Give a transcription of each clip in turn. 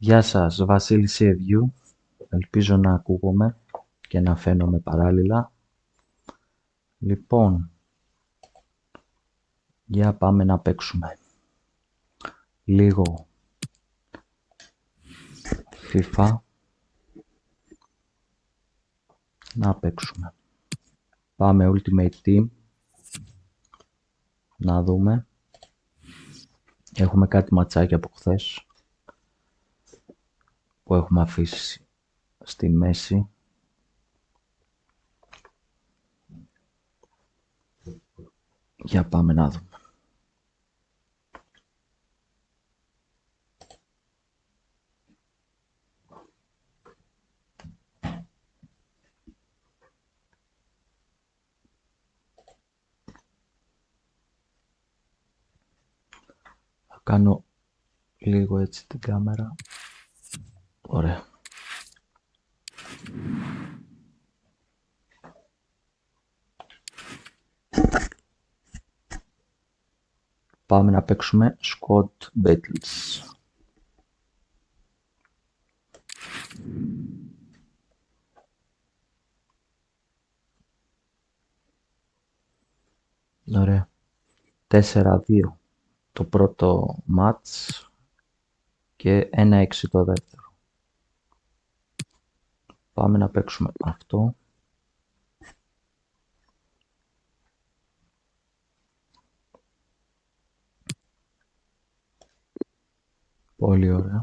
Γεια σας, Βασίλης Σιεδιού. Ελπίζω να ακούγομαι και να φαίνομαι παράλληλα. Λοιπόν, για πάμε να παίξουμε. Λίγο FIFA. Να παίξουμε. Πάμε Ultimate Team. Να δούμε. Έχουμε κάτι ματσάκια από χθες που έχουμε αφήσει στη μέση. Για πάμε να δούμε. Θα κάνω λίγο έτσι την κάμερα. Ωραία. Πάμε να παίξουμε Scott Battles. Ωραία. 4-2 το πρώτο μάτς και 1-6 το δεύτερο. Πάμε να παίξουμε αυτό. Πολύ ωραία.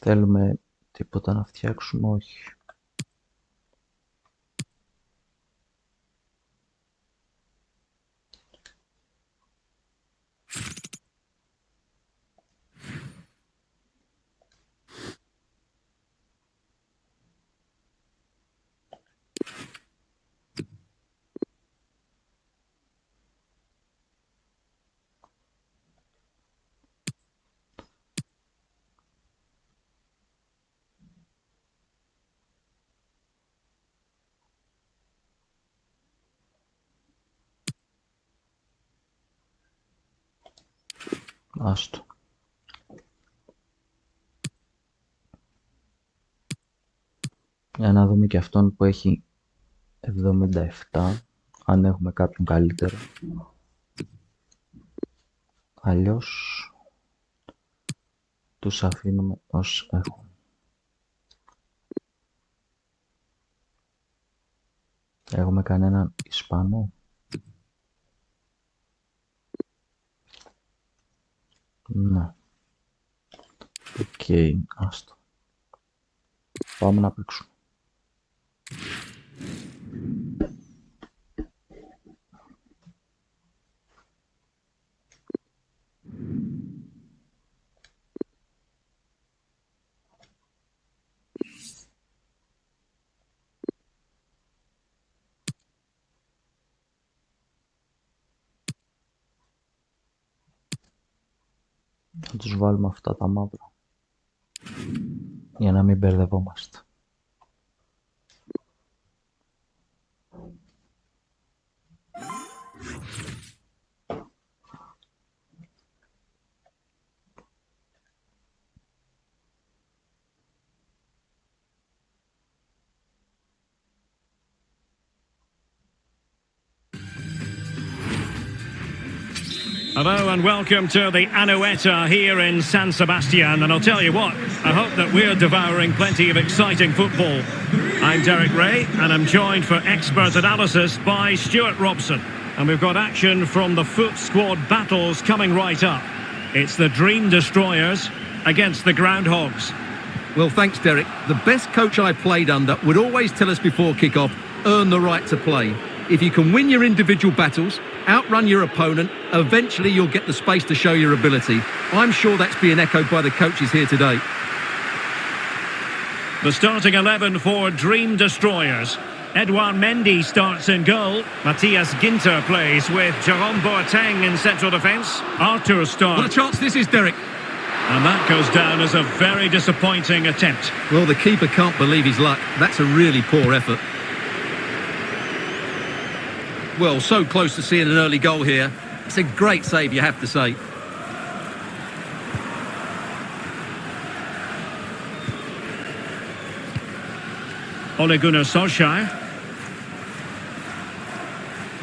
Θέλουμε τίποτα να φτιάξουμε, όχι. Άστο. Για να δούμε και αυτόν που έχει 77, αν έχουμε κάποιον καλύτερο. Αλλιώς τους αφήνουμε ως έχουν. Έχουμε κανέναν Ισπανό; Ναι. Οκ, άστο. Πάμε να παίξουμε. Θα τους βάλουμε αυτά τα μαύρα. Για να μην μπερδευόμαστε. Hello and welcome to the Anoeta here in San Sebastian. And I'll tell you what, I hope that we're devouring plenty of exciting football. I'm Derek Ray and I'm joined for expert analysis by Stuart Robson. And we've got action from the FUT squad battles coming right up. It's the Dream Destroyers against the Groundhogs. Well, thanks, Derek. The best coach I played under would always tell us before kick-off, earn the right to play. If you can win your individual battles, outrun your opponent, eventually you'll get the space to show your ability. I'm sure that's being echoed by the coaches here today. The starting 11 for Dream Destroyers. Edouard Mendy starts in goal. Matthias Ginter plays with Jerome Boateng in central defence. Arthur starts. What a chance this is, Derek. And that goes down as a very disappointing attempt. Well, the keeper can't believe his luck. That's a really poor effort. Well, so close to seeing an early goal here. It's a great save, you have to say. Ole Gunnar Solskjaer.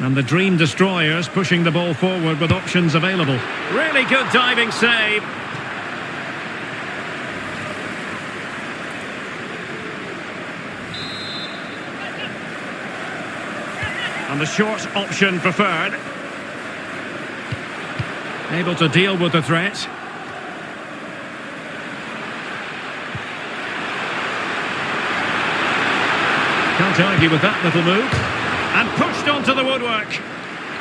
And the Dream Destroyers pushing the ball forward with options available. Really good diving save. The short option preferred. Able to deal with the threat. Can't argue with that little move. And pushed onto the woodwork.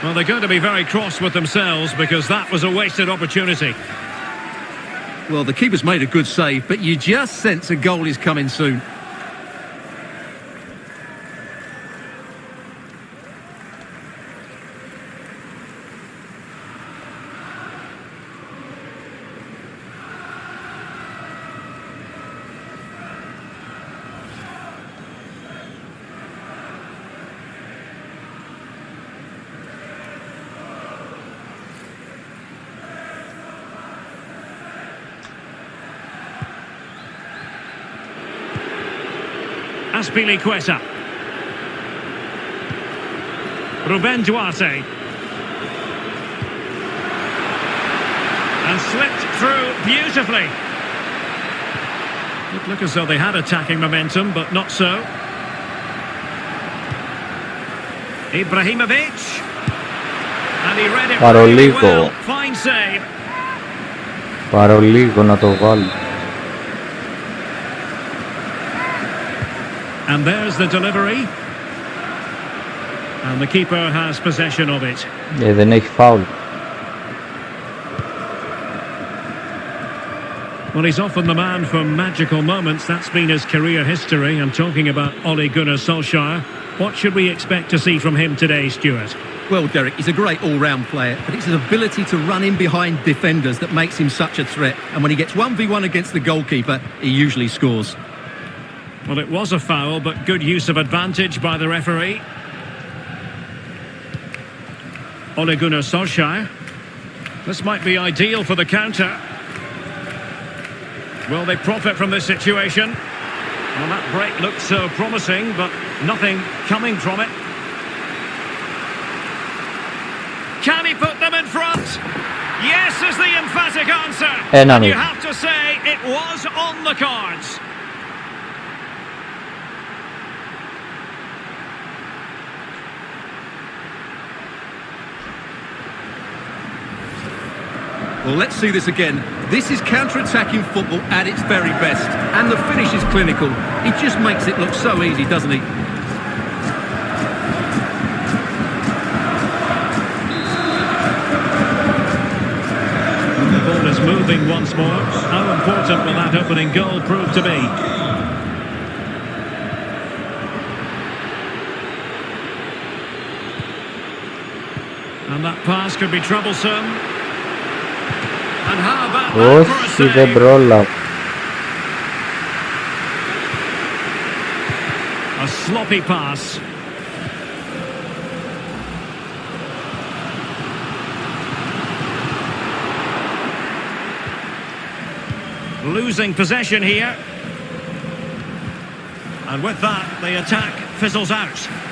Well, they're going to be very cross with themselves because that was a wasted opportunity. Well, the keeper's made a good save, but you just sense a goal is coming soon. Azpilicueta. Ruben Duarte. And slipped through beautifully. It looked as though they had attacking momentum, but not so. Ibrahimovic. And he read it Parolico. really well. Fine save. Παρολίγο να το βάλω. And there's the delivery. And the keeper has possession of it. Ε, δεν έχει φάουλ. Well, he's often the man for magical moments. That's been his career history. I'm talking about Ole Gunnar Solskjaer. What should we expect to see from him today, Stuart? Well, Derek, he's a great all-round player, but it's his ability to run in behind defenders that makes him such a threat. And when he gets 1v1 against the goalkeeper, he usually scores. Well, it was a foul, but good use of advantage by the referee. Ole Gunnar Solskjaer. This might be ideal for the counter. Will they profit from this situation? Well, that break looked so promising, but nothing coming from it. Can he put them in front? Yes is the emphatic answer. Eh, and you have to say it was on the cards. Well, let's see this again. This is counter-attacking football at its very best. And the finish is clinical. He just makes it look so easy, doesn't he? The ball is moving once more. How important will that opening goal prove to be? And that pass could be troublesome. What's the brawl up? A sloppy pass. Losing possession here. And with that, the attack fizzles out.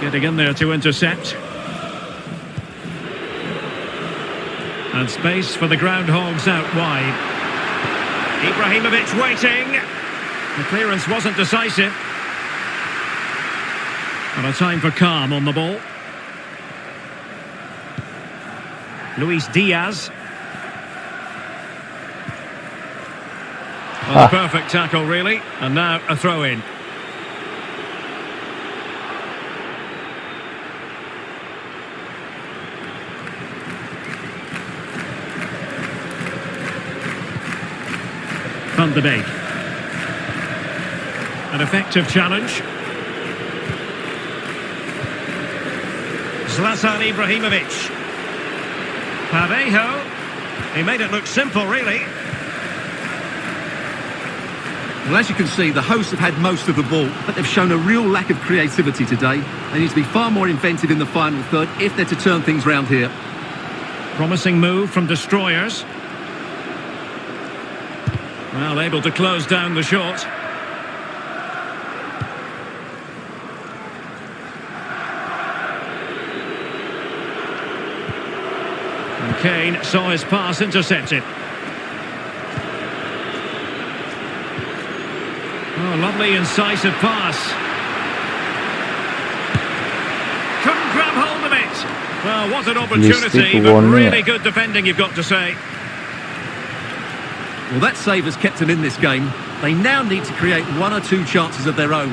Getting in there to intercept. And space for the groundhogs out wide. Ibrahimovic waiting. The clearance wasn't decisive. And a time for calm on the ball. Luis Diaz. Ah. a perfect tackle, really. And now a throw in. De Beek. An effective challenge. Zlatan Ibrahimovic. Parejo. He made it look simple, really. Well, as you can see, the hosts have had most of the ball, but they've shown a real lack of creativity today. They need to be far more inventive in the final third if they're to turn things round here. Promising move from Destroyers. Well, able to close down the shot. And Kane saw his pass intercepted. Oh, lovely incisive pass. Couldn't grab hold of it. Well, what an opportunity, but really good defending, you've got to say. Well, that save has kept them in this game. They now need to create one or two chances of their own.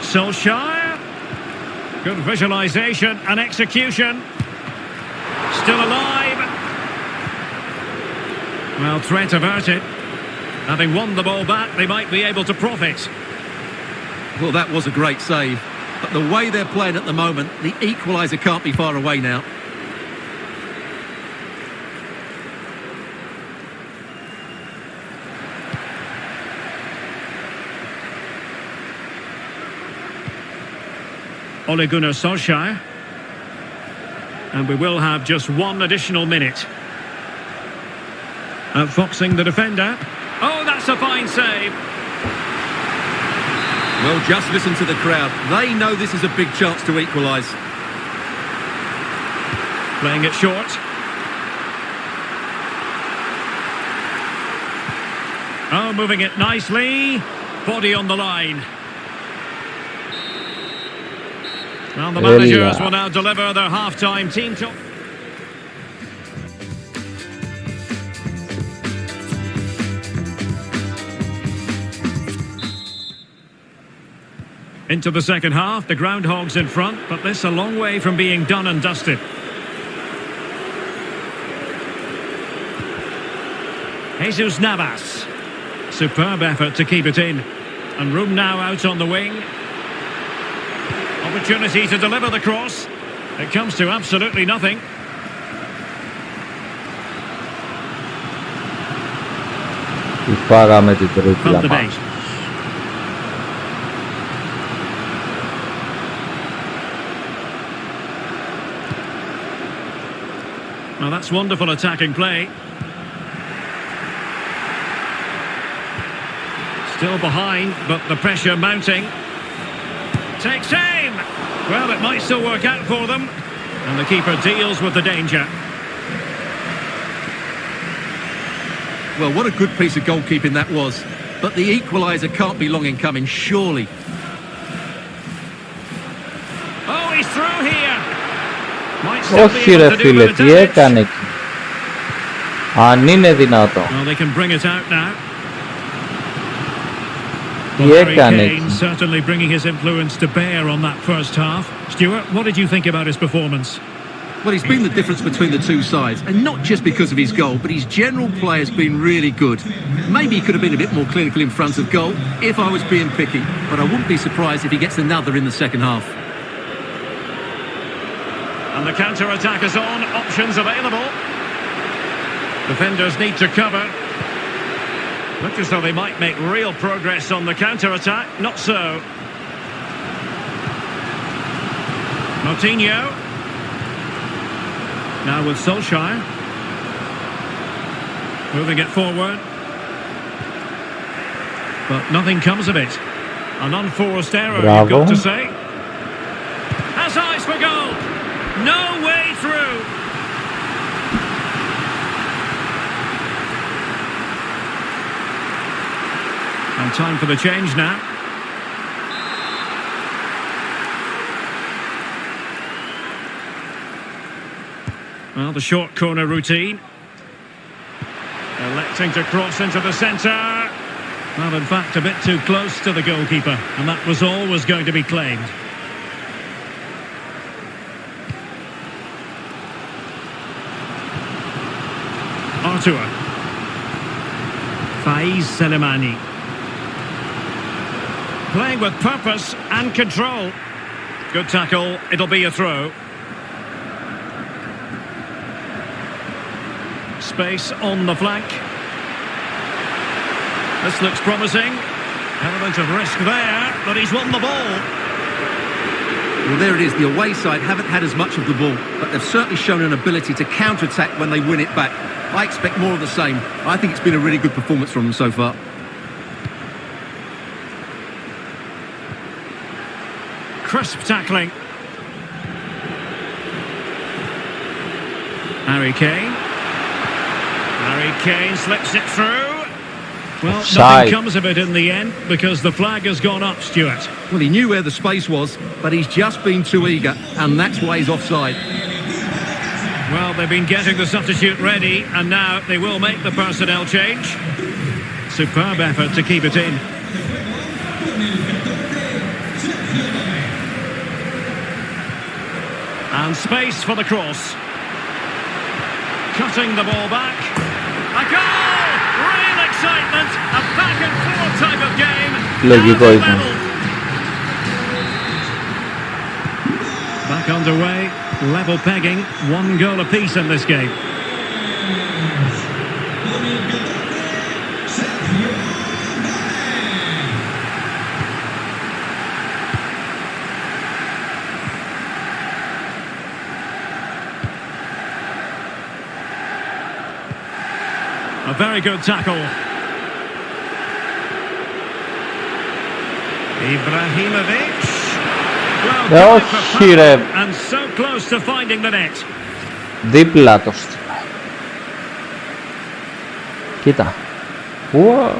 Solskjaer. Good visualisation and execution. Still alive. Well, threat averted. Having won the ball back, they might be able to profit. Well, that was a great save. But the way they're playing at the moment, the equaliser can't be far away now. Ole Gunnar Solskjaer. And we will have just one additional minute. Outfoxing the defender. Oh, that's a fine save. Well, just listen to the crowd. They know this is a big chance to equalise. Playing it short. Oh, moving it nicely. Body on the line. Well, the managers will now deliver their half-time team talk. Into the second half, the Groundhogs in front, but this a long way from being done and dusted. Jesus Navas. Superb effort to keep it in. And room now out on the wing opportunity to deliver the cross. It comes to absolutely nothing. Upaga meti terus base. That's wonderful attacking play. Still behind, but the pressure mounting. Takes it! Well, it might still work out for them. And the keeper deals with the danger. Well, what a good piece of goalkeeping that was. But the equaliser can't be long in coming, surely. Oh, he's through here! Might still be Όχι able ρε to do φίλε, with the τι damage. έκανε εκεί. Αν είναι δυνατόν. Well, they can bring it out now. Piekanec. certainly bringing his influence to bear on that first half. Stuart, what did you think about his performance? Well, he's been the difference between the two sides, and not just because of his goal, but his general play has been really good. Maybe he could have been a bit more clinical in front of goal if I was being picky, but I wouldn't be surprised if he gets another in the second half. And the counter-attack is on, options available. Defenders need to cover. Looks as though they might make real progress on the counter-attack. Not so. Moutinho. Now with Solskjaer. Moving it forward. But nothing comes of it. An unforced error, you've got to say. Has eyes for goal. No way through. Time for the change now. Well, the short corner routine. Electing to cross into the centre. Well, in fact, a bit too close to the goalkeeper. And that was always going to be claimed. Artur. Faiz Selemani. Playing with purpose and control. Good tackle. It'll be a throw. Space on the flank. This looks promising. Element of risk there, but he's won the ball. Well, there it is. The away side haven't had as much of the ball, but they've certainly shown an ability to counter-attack when they win it back. I expect more of the same. I think it's been a really good performance from them so far. Crisp tackling. Harry Kane. Harry Kane slips it through. Well, Offside. nothing comes of it in the end because the flag has gone up, Stuart. Well, he knew where the space was, but he's just been too eager, and that's why he's offside. Well, they've been getting the substitute ready, and now they will make the personnel change. Superb effort to keep it in. And space for the cross. Cutting the ball back. A goal! Real excitement! A back and forth type of game. Look, you guys. Back underway. Level pegging. One goal apiece in this game. very good tackle. Ibrahimovic. Well, Ε, going for όχι, ρε. power and so close to finding the net. Δίπλα το στείλα. Κοίτα. Ουα.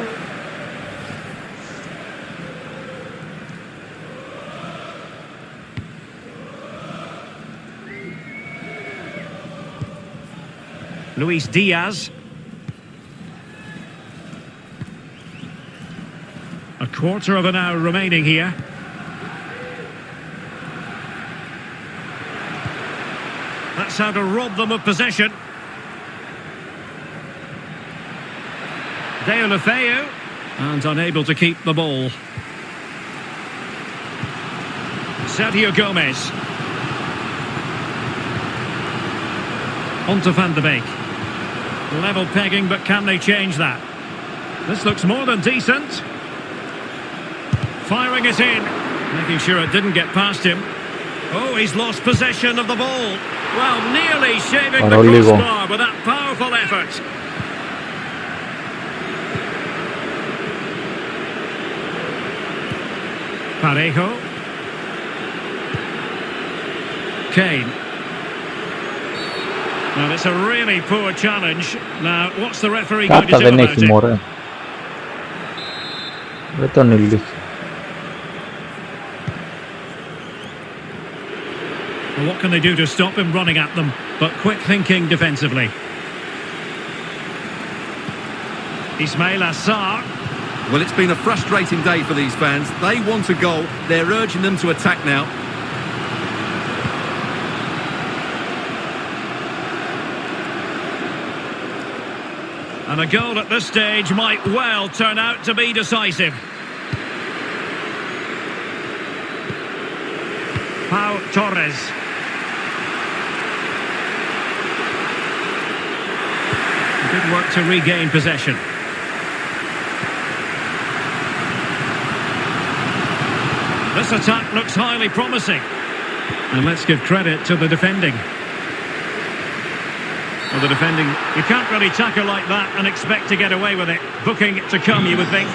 Luis Diaz. Quarter of an hour remaining here. That's how to rob them of possession. Deulofeu and unable to keep the ball. Sergio Gomez. On to Van de Beek. Level pegging, but can they change that? This looks more than decent firing it in, making sure it didn't get past him. Oh, he's lost possession of the ball. Well, nearly shaving the crossbar with that powerful effort. Parejo. Kane. Now, it's a really poor challenge. Now, what's the referee going to do about it? Morre. Beton illik. What can they do to stop him running at them? But quick thinking defensively. Ismaila Sarr. Well, it's been a frustrating day for these fans. They want a goal. They're urging them to attack now. And a goal at this stage might well turn out to be decisive. Pau Torres. Work to regain possession. This attack looks highly promising. And let's give credit to the defending. Well, the defending, you can't really tackle like that and expect to get away with it. Booking to come, you would think.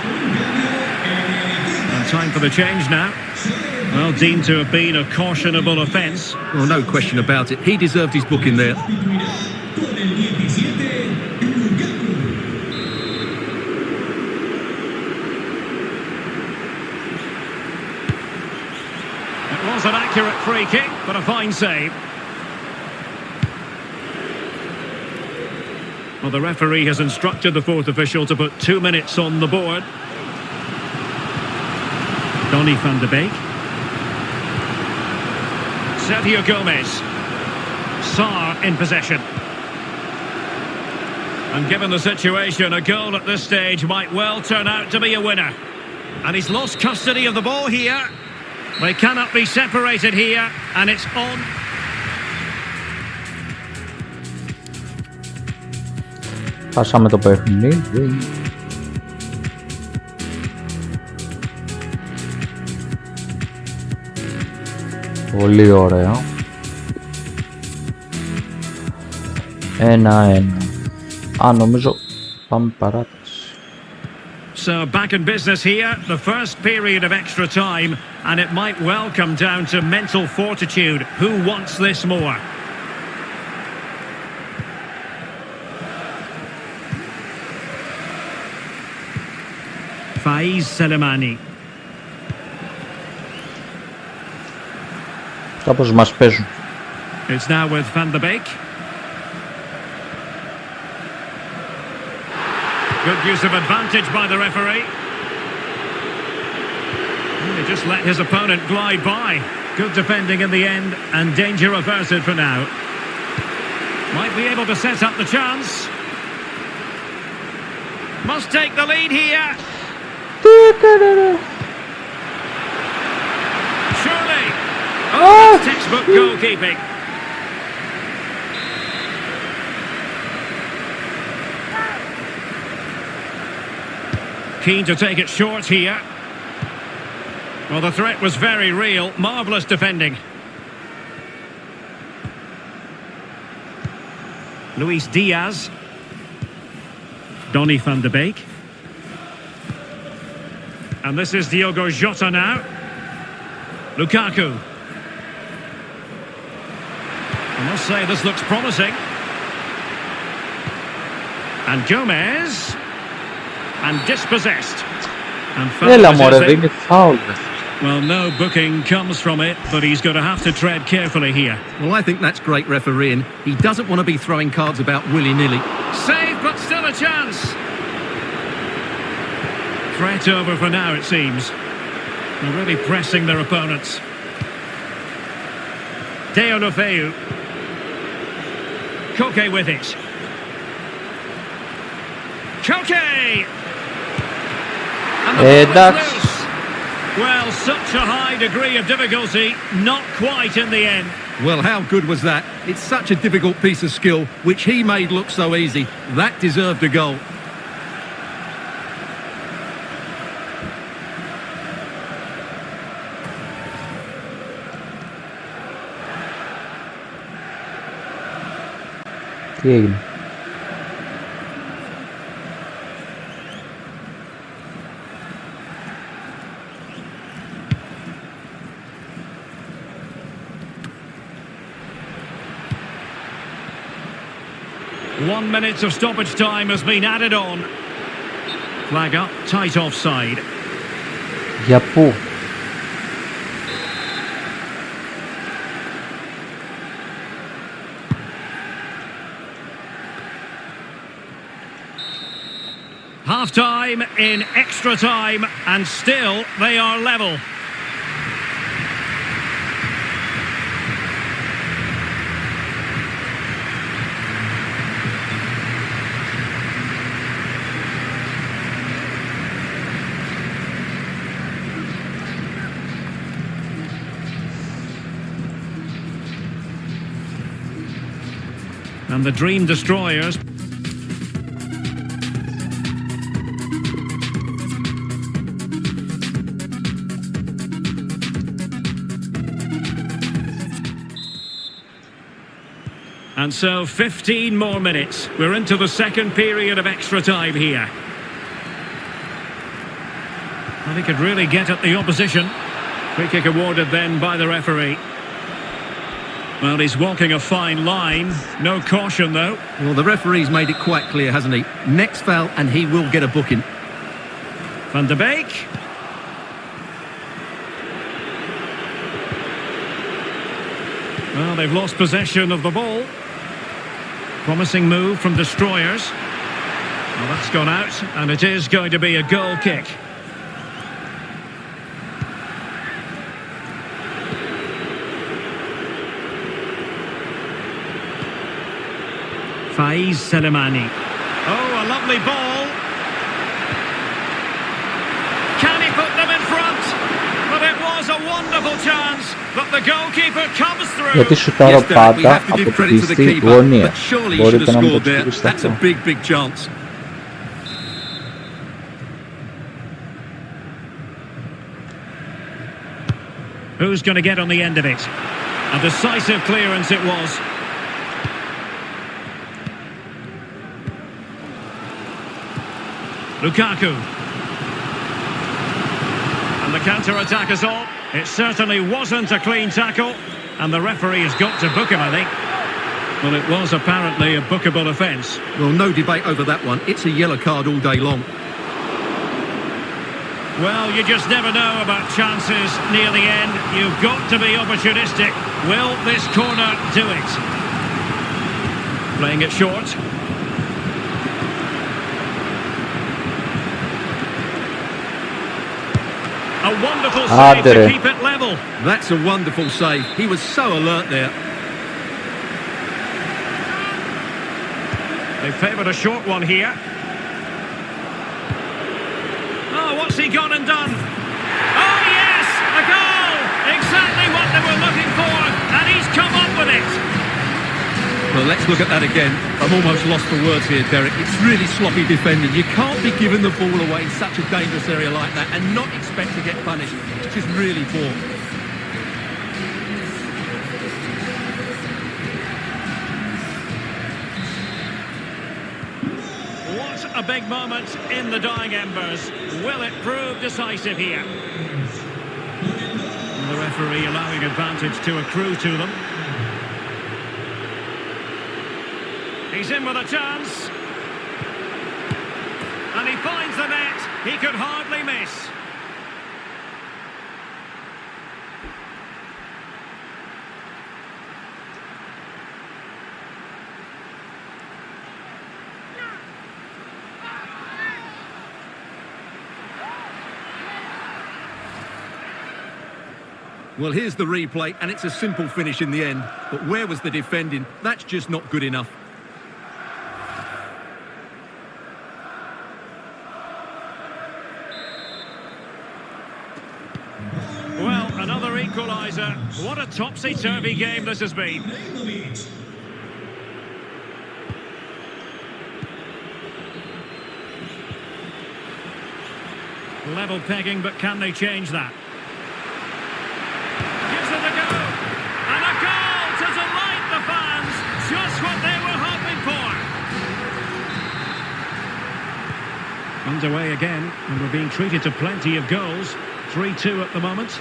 And time for the change now. Well, deemed to have been a cautionable offence. Well, no question about it. He deserved his booking there. It was an accurate free kick, but a fine save. Well, the referee has instructed the fourth official to put two minutes on the board. Donny van de Beek. Sergio Gomez. Sarr in possession. And given the situation, a goal at this stage might well turn out to be a winner. And he's lost custody of the ball here. They cannot be separated here, and it's on. Χάσαμε το παιχνίδι. Πολύ ωραία. Ένα-ένα. Α, νομίζω πάμε παράταση. So back in business here, the first period of extra time, and it might well come down to mental fortitude. Who wants this more? Faiz Selemani. Κάπως μας παίζουν. It's now with Van de Beek. Good use of advantage by the referee. Just let his opponent glide by. Good defending in the end and danger averted for now. Might be able to set up the chance. Must take the lead here. Surely. Oh, oh! that's textbook goalkeeping. Keen to take it short here. Well, the threat was very real. Marvellous defending. Luis Diaz. Donny van de Beek. And this is Diogo Jota now. Lukaku. I must say, this looks promising. And Gomez. And dispossessed. And El amor de. Well, no booking comes from it, but he's going to have to tread carefully here. Well, I think that's great refereeing. He doesn't want to be throwing cards about willy-nilly. Save, but still a chance. Threat over for now, it seems. They're really pressing their opponents. Deulofeu. Koke with it. Koke! Jednak well, such a high degree of difficulty, not quite in the end. Well, how good was that? It's such a difficult piece of skill, which he made look so easy. That deserved a goal. Τι minutes of stoppage time has been added on. Flag up, tight offside. Yappo. Half time in extra time, and still they are level. And the Dream Destroyers And so 15 more minutes. We're into the second period of extra time here. And he could really get at the opposition. Free kick awarded then by the referee. Well, he's walking a fine line. No caution, though. Well, the referee's made it quite clear, hasn't he? Next foul and he will get a booking. Van de Beek. Well, they've lost possession of the ball. Promising move from Destroyers. Well, that's gone out, and it is going to be a goal kick. Faiz Selemani. Oh, a lovely ball. Can he put them in front? But it was a wonderful chance, but the goalkeeper comes through. Γιατί σουτάρω πάντα to the keeper. But surely he should have scored there. That's a big, big chance. Who's going to get on the end of it? A decisive clearance it was. Lukaku. And the counter-attack is on. It certainly wasn't a clean tackle. And the referee has got to book him, I think. Well, it was apparently a bookable offence. Well, no debate over that one. It's a yellow card all day long. Well, you just never know about chances near the end. You've got to be opportunistic. Will this corner do it? Playing it short. A wonderful save to keep it level. That's a wonderful save. He was so alert there. They favoured a short one here. Oh, what's he gone and done? Let's look at that again. I'm almost lost for words here, Derek. It's really sloppy defending. You can't be giving the ball away in such a dangerous area like that and not expect to get punished. It's just really poor. What a big moment in the dying embers. Will it prove decisive here? The referee allowing advantage to accrue to them. He's in with a chance. And he finds the net. He could hardly miss. Well, here's the replay, and it's a simple finish in the end. But where was the defending? That's just not good enough. Well, another equaliser. What a topsy-turvy game this has been. Level pegging, but can they change that? Gives it a go. And a goal to delight the fans. Just what they were hoping for. Underway again, and we're being treated to plenty of goals. 3-2 at the moment.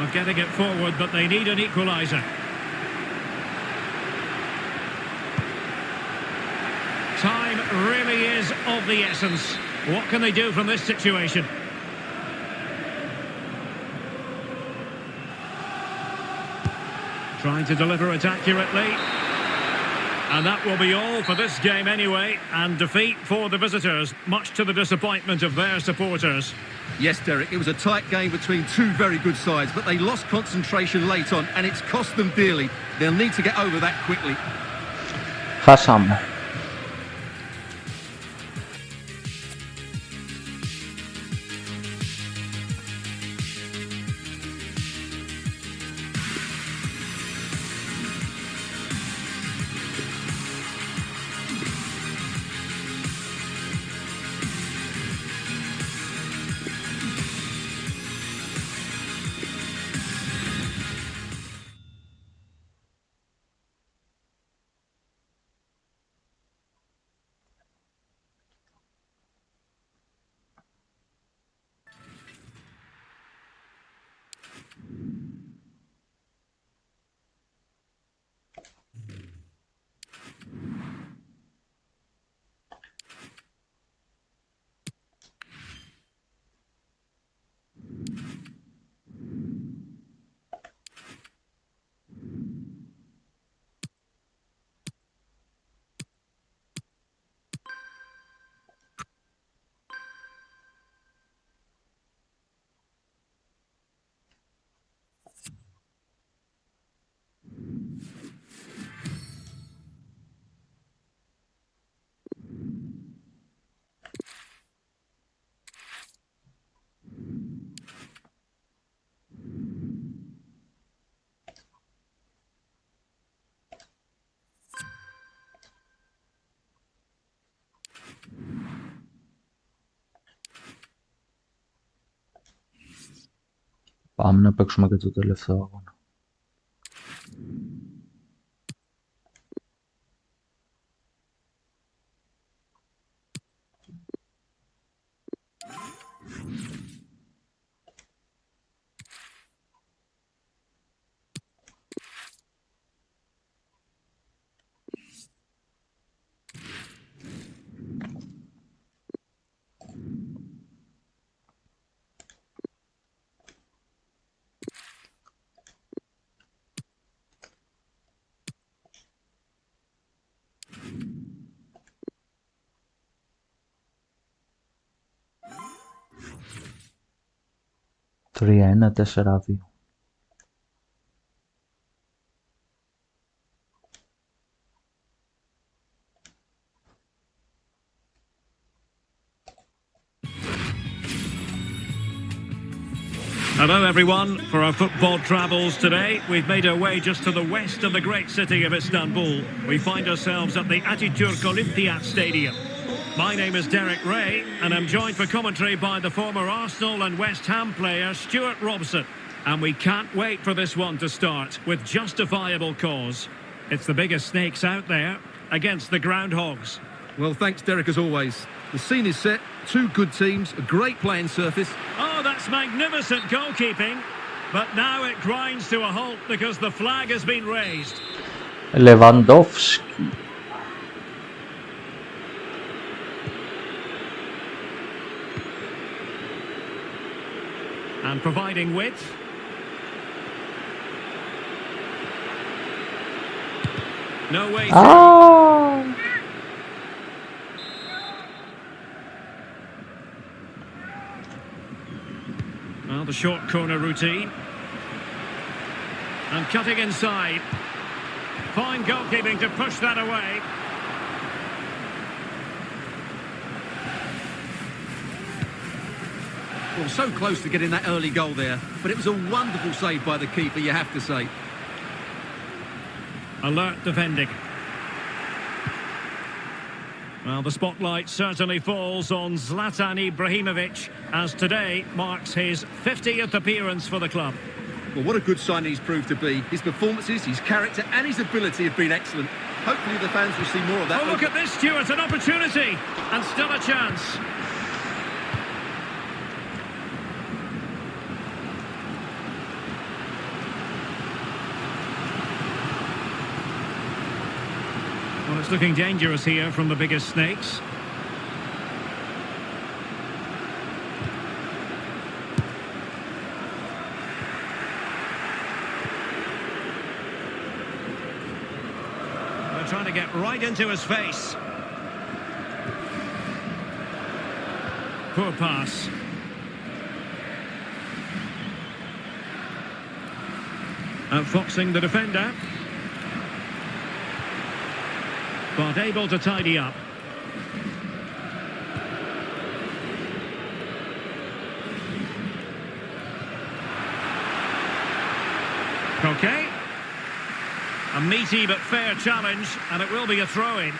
Of getting it forward, but they need an equaliser. Time really is of the essence. What can they do from this situation? Trying to deliver it accurately. And that will be all for this game anyway. And defeat for the visitors, much to the disappointment of their supporters. Yes, Derek, it was a tight game between two very good sides, but they lost concentration late on, and it's cost them dearly. They'll need to get over that quickly. Fasam. وعملنا باك شماركت وتلف ثوابنا τελευταίο αγώνα. Τρία, ένα, τέσσερα, δύο. Hello, everyone. For our football travels today, we've made our way just to the west of the great city of Istanbul. We find ourselves at the Atatürk Olympiat Stadium. My name is Derek Ray, and I'm joined for commentary by the former Arsenal and West Ham player Stuart Robson. And we can't wait for this one to start with justifiable cause. It's the biggest snakes out there against the groundhogs. Well, thanks, Derek, as always. The scene is set, two good teams, a great playing surface. Oh, that's magnificent goalkeeping. But now it grinds to a halt because the flag has been raised. Lewandowski. And providing width. No way. Aa! Well, the short corner routine. And cutting inside. Fine goalkeeping to push that away. Well, so close to getting that early goal there, but it was a wonderful save by the keeper, you have to say. Alert defending. Well, the spotlight certainly falls on Zlatan Ibrahimovic as today marks his 50th appearance for the club. Well, what a good sign he's proved to be. His performances, his character and his ability have been excellent. Hopefully the fans will see more of that. Oh, look at this, Stuart, an opportunity and still a chance. Looking dangerous here from the biggest snakes. They're trying to get right into his face. Poor pass. Outfoxing the defender. But able to tidy up. Okay. A meaty but fair challenge, and it will be a throw-in.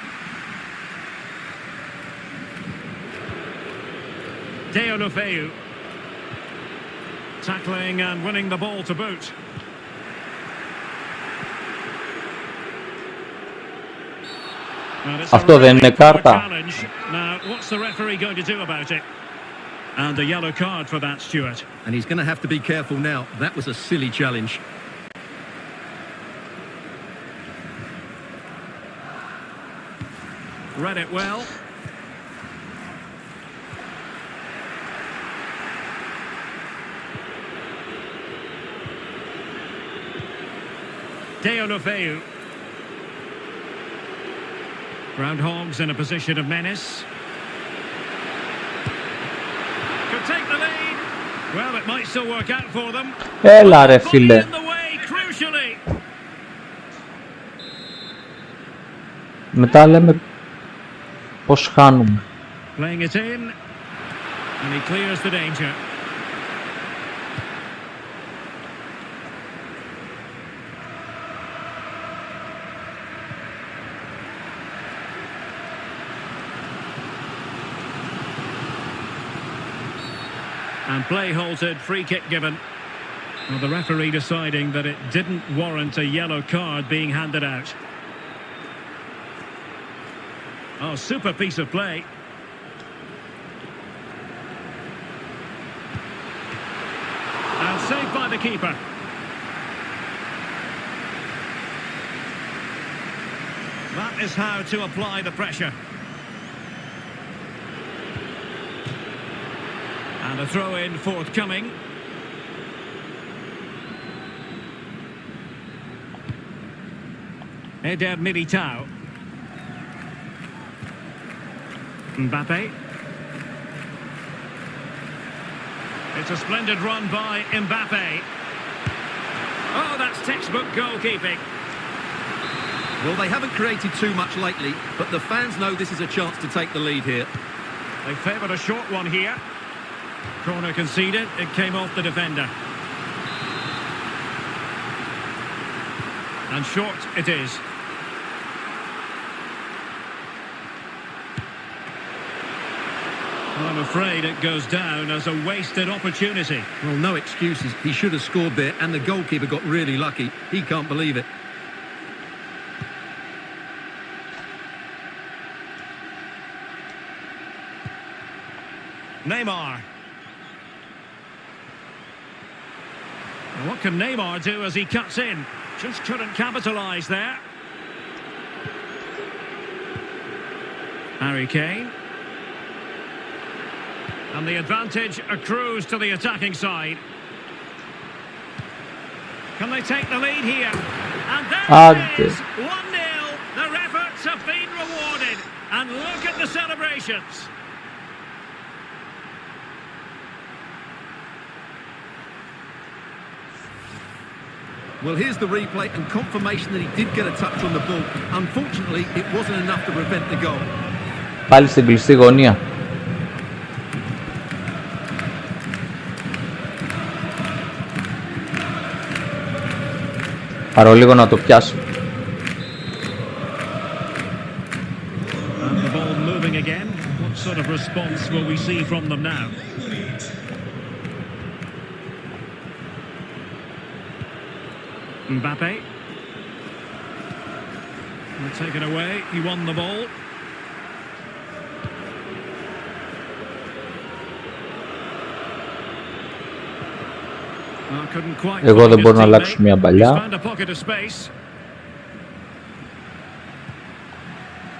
Deulofeu. Tackling and winning the ball to boot. And it's a Αυτό δεν είναι κάρτα. And a yellow card for that, Stuart. And he's going to have to be careful now. That was a silly challenge. Read it well. Deulofeu. Groundhogs in a position of menace. Could take the lead. Well, it might still work out for them. Έλα ρε Fully φίλε. in the way, crucially. Μετά λέμε πως χάνουμε. Playing it in. And he clears the danger. Play halted, free kick given. Well, the referee deciding that it didn't warrant a yellow card being handed out. Oh, super piece of play. And saved by the keeper. That is how to apply the pressure. And a throw in forthcoming. Eder Militao. Mbappe. It's a splendid run by Mbappe. Oh, that's textbook goalkeeping. Well, they haven't created too much lately, but the fans know this is a chance to take the lead here. They favoured a short one here. Corner conceded, it came off the defender. And short it is. Well, I'm afraid it goes down as a wasted opportunity. Well, no excuses. He should have scored there, and the goalkeeper got really lucky. He can't believe it. Neymar. What can Neymar do as he cuts in? Just couldn't capitalise there. Harry Kane. And the advantage accrues to the attacking side. Can they take the lead here? And there Hadi. it ah, is! 1-0. Their efforts have been rewarded. And look at the celebrations. Well, here's the replay and confirmation that he did get a touch on the ball. Unfortunately, it wasn't enough to prevent the goal. Πάλι στην κλειστή γωνία. Πάρω λίγο να το πιάσω. And the ball moving again. What sort of response will we see from them now? Mbappe. Well, taken away. He won the ball. Oh, couldn't quite Εγώ find δεν his μπορώ να teammate. αλλάξω μια He's παλιά. found a pocket of space.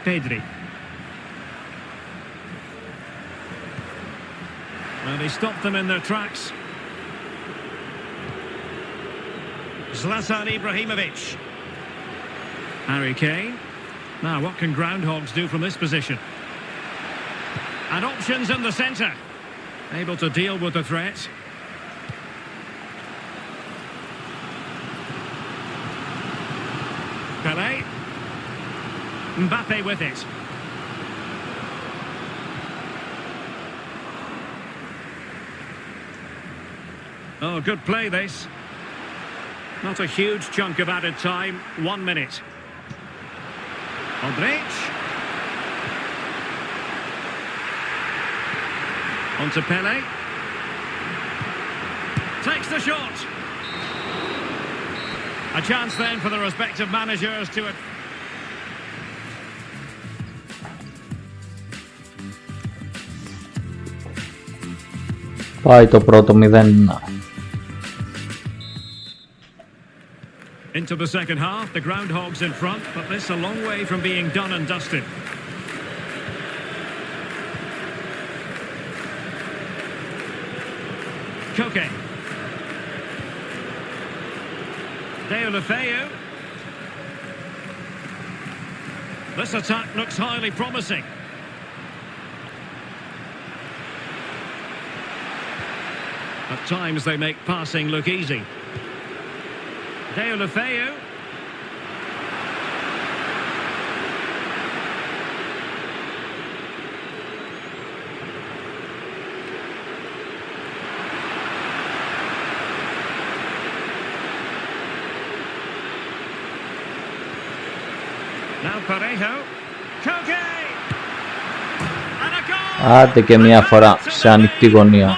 Pedri. And he stopped them in their tracks. Zlatan Ibrahimovic. Harry Kane. Now, what can groundhogs do from this position? And options in the centre. Able to deal with the threat. Pele. Mbappe with it. Oh, good play this. Not a huge chunk of added time. One minute. Modric. On to Pele. Takes the shot. A chance then for the respective managers to... Πάει το πρώτο 0. Into the second half, the Groundhogs in front, but this a long way from being done and dusted. Koke. Deulofeu. This attack looks highly promising. At times they make passing look easy. Deulofeu. Parejo, Koke, and a goal! Ah, de que me afuera, se han ictigonía.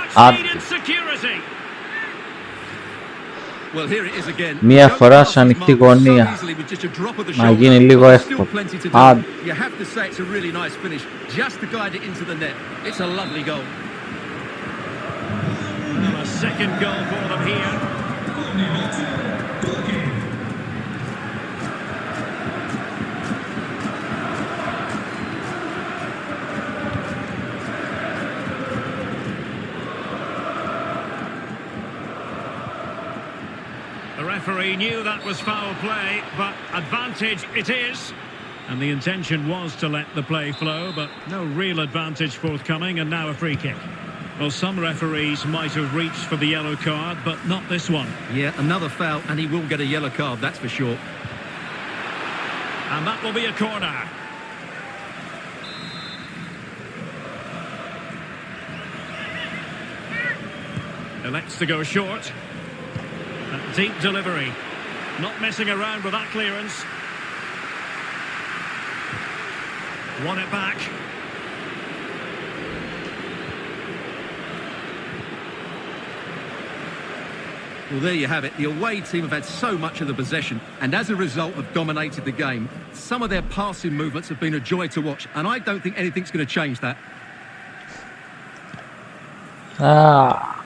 Well, here it is again. Μία Don't φορά pass σε his ανοιχτή mark γωνία. so easily with just a drop of the Να shoulder, γίνει λίγο but εύκολο. still plenty to do. Άντε. You have to say it's Referee knew that was foul play, but advantage it is. And the intention was to let the play flow, but no real advantage forthcoming, and now a free kick. Well, some referees might have reached for the yellow card, but not this one. Yeah, another foul, and he will get a yellow card, that's for sure. And that will be a corner. Elects to go short. A deep delivery. Not messing around with that clearance. Won it back. Well, there you have it. The away team have had so much of the possession and as a result have dominated the game. Some of their passing movements have been a joy to watch and I don't think anything's going to change that. Α,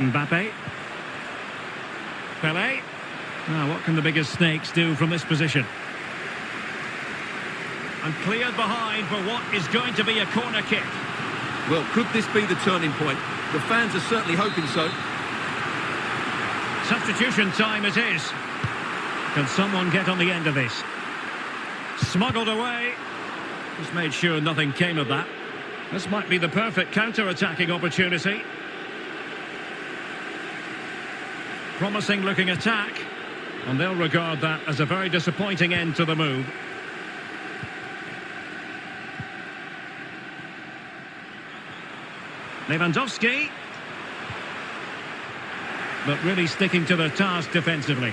Mbappe. Pele. Now, what can the biggest snakes do from this position? And cleared behind for what is going to be a corner kick. Well, could this be the turning point? The fans are certainly hoping so. Substitution time it is. Can someone get on the end of this? Smuggled away. Just made sure nothing came of that. This might be the perfect counter-attacking opportunity. Promising looking attack. And they'll regard that as a very disappointing end to the move. Lewandowski. But really sticking to the task defensively.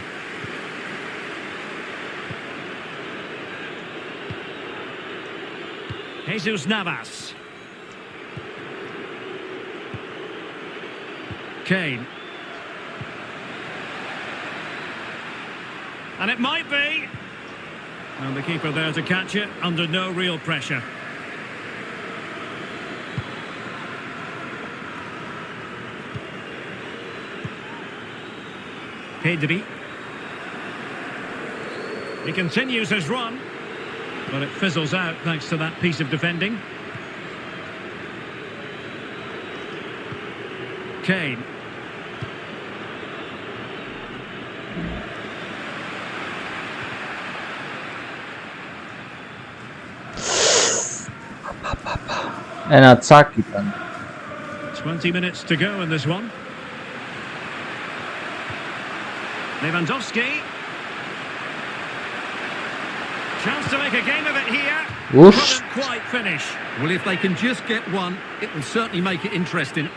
Jesus Navas. Kane. And it might be. And the keeper there to catch it under no real pressure. Pedri. He continues his run, but it fizzles out thanks to that piece of defending. Kane. and attack it. 20 minutes to go in this one. Lewandowski. Chance to make a game of it here. Whoosh. Couldn't quite finish. Well, if they can just get one, it will certainly make it interesting.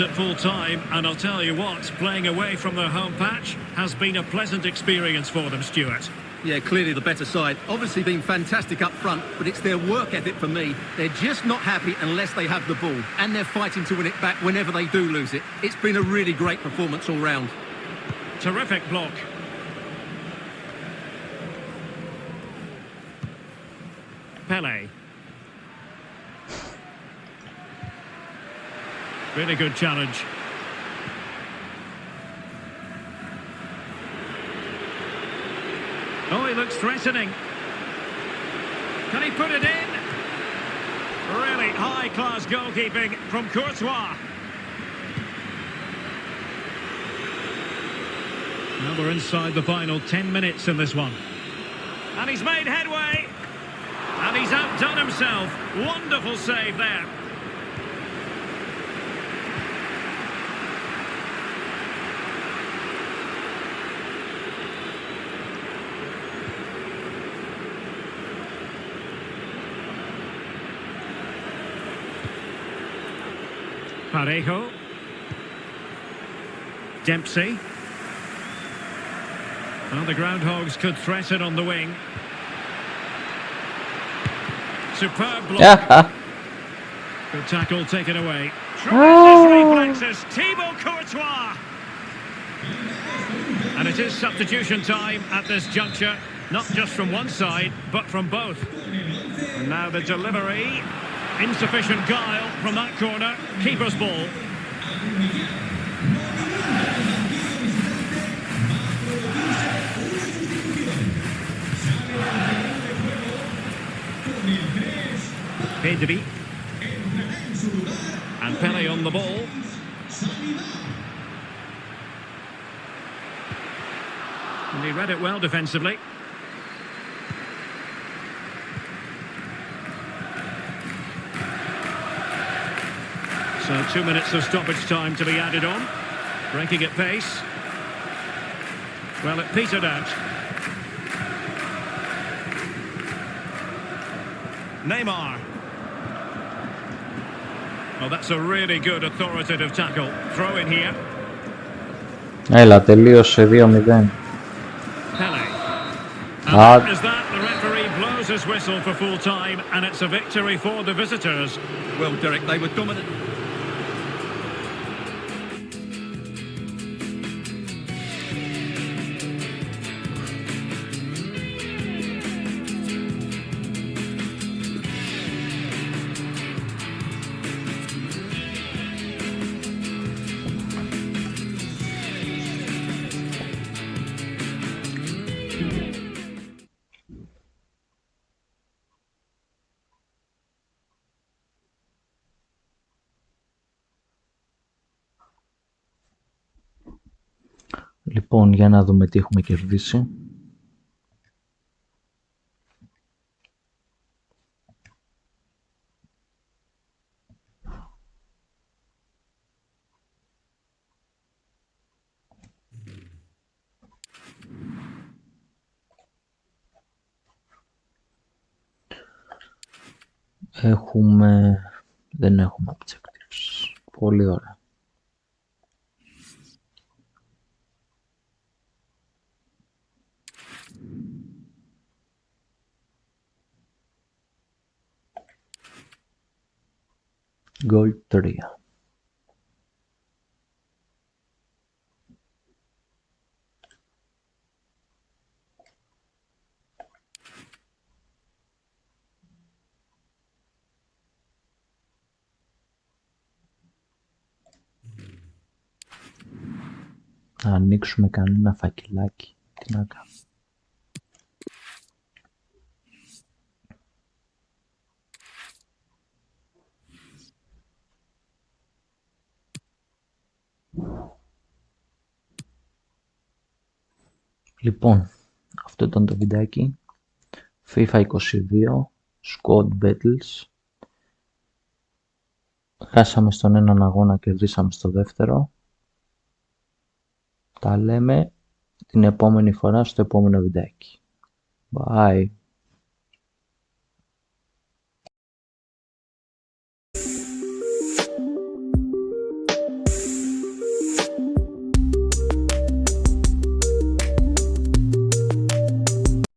At full time, and I'll tell you what, playing away from their home patch has been a pleasant experience for them, Stuart. Yeah, clearly the better side. Obviously been fantastic up front, but it's their work ethic for me. They're just not happy unless they have the ball, and they're fighting to win it back whenever they do lose it. It's been a really great performance all round. Terrific block. Pele. Really good challenge. Oh, he looks threatening. Can he put it in? Really high-class goalkeeping from Courtois. Now we're inside the final 10 minutes in this one. And he's made headway. And he's outdone himself. Wonderful save there. Parejo. Dempsey. Well, the Groundhogs could threaten on the wing. Superb block. Good tackle taken away. Tremendous oh. reflexes. Thibaut Courtois. And it is substitution time at this juncture. Not just from one side, but from both. And now the delivery. Insufficient guile from that corner. Keeper's ball. Pedri. And Pele on the ball. And he read it well defensively. So two minutes of stoppage time to be added on. Breaking at pace. Well, it petered out. Neymar. Well, that's a really good authoritative tackle. Throw in here. Έλα, τελείωσε 2-0. Pele. And Ah. that is that. The referee blows his whistle for full time, and it's a victory for the visitors. Well, Derek, they were dominant. Για να δούμε τι έχουμε κερδίσει. Έχουμε... Δεν έχουμε objectives. Πολύ ωραία. Gold 3. Να ανοίξουμε κανένα φακελάκι. Τι να κάνουμε. Λοιπόν, αυτό ήταν το βιντεάκι. FIFA 22, Squad Battles. Χάσαμε στον έναν αγώνα, κερδίσαμε στο δεύτερο. Τα λέμε την επόμενη φορά στο επόμενο βιντεάκι. Bye.